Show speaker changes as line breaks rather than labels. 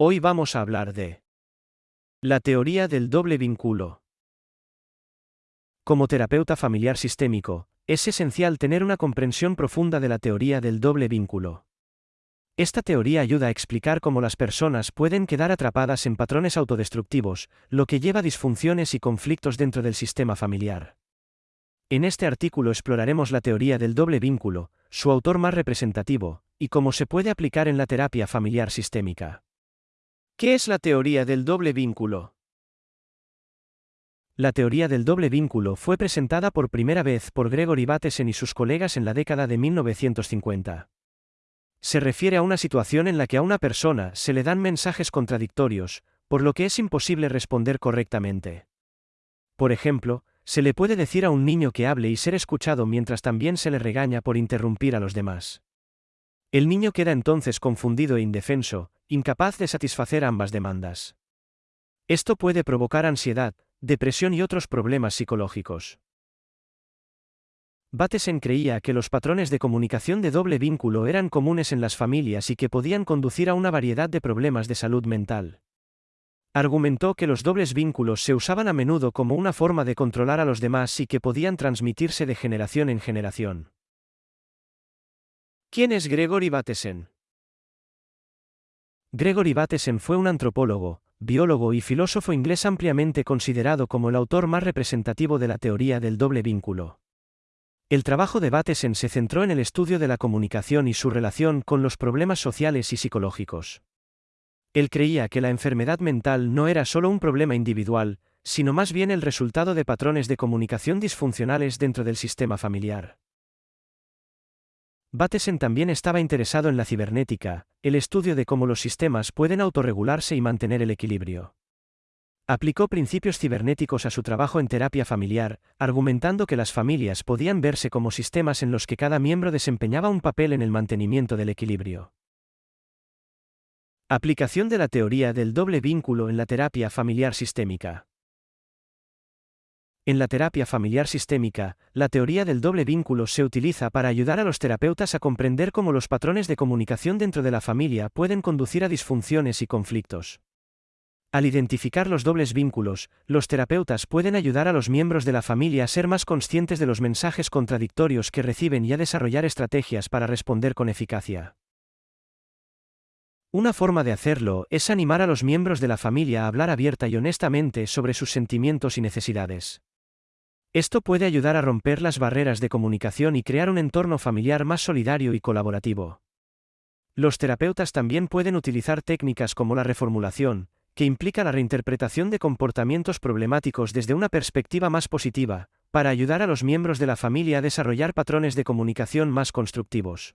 Hoy vamos a hablar de la teoría del doble vínculo. Como terapeuta familiar sistémico, es esencial tener una comprensión profunda de la teoría del doble vínculo. Esta teoría ayuda a explicar cómo las personas pueden quedar atrapadas en patrones autodestructivos, lo que lleva a disfunciones y conflictos dentro del sistema familiar. En este artículo exploraremos la teoría del doble vínculo, su autor más representativo, y cómo se puede aplicar en la terapia familiar sistémica. ¿Qué es la teoría del doble vínculo? La teoría del doble vínculo fue presentada por primera vez por Gregory Bateson y sus colegas en la década de 1950. Se refiere a una situación en la que a una persona se le dan mensajes contradictorios, por lo que es imposible responder correctamente. Por ejemplo, se le puede decir a un niño que hable y ser escuchado mientras también se le regaña por interrumpir a los demás. El niño queda entonces confundido e indefenso, incapaz de satisfacer ambas demandas. Esto puede provocar ansiedad, depresión y otros problemas psicológicos. Bateson creía que los patrones de comunicación de doble vínculo eran comunes en las familias y que podían conducir a una variedad de problemas de salud mental. Argumentó que los dobles vínculos se usaban a menudo como una forma de controlar a los demás y que podían transmitirse de generación en generación. ¿Quién es Gregory Bateson? Gregory Bateson fue un antropólogo, biólogo y filósofo inglés ampliamente considerado como el autor más representativo de la teoría del doble vínculo. El trabajo de Bateson se centró en el estudio de la comunicación y su relación con los problemas sociales y psicológicos. Él creía que la enfermedad mental no era solo un problema individual, sino más bien el resultado de patrones de comunicación disfuncionales dentro del sistema familiar. Bateson también estaba interesado en la cibernética, el estudio de cómo los sistemas pueden autorregularse y mantener el equilibrio. Aplicó principios cibernéticos a su trabajo en terapia familiar, argumentando que las familias podían verse como sistemas en los que cada miembro desempeñaba un papel en el mantenimiento del equilibrio. Aplicación de la teoría del doble vínculo en la terapia familiar sistémica. En la terapia familiar sistémica, la teoría del doble vínculo se utiliza para ayudar a los terapeutas a comprender cómo los patrones de comunicación dentro de la familia pueden conducir a disfunciones y conflictos. Al identificar los dobles vínculos, los terapeutas pueden ayudar a los miembros de la familia a ser más conscientes de los mensajes contradictorios que reciben y a desarrollar estrategias para responder con eficacia. Una forma de hacerlo es animar a los miembros de la familia a hablar abierta y honestamente sobre sus sentimientos y necesidades. Esto puede ayudar a romper las barreras de comunicación y crear un entorno familiar más solidario y colaborativo. Los terapeutas también pueden utilizar técnicas como la reformulación, que implica la reinterpretación de comportamientos problemáticos desde una perspectiva más positiva, para ayudar a los miembros de la familia a desarrollar patrones de comunicación más constructivos.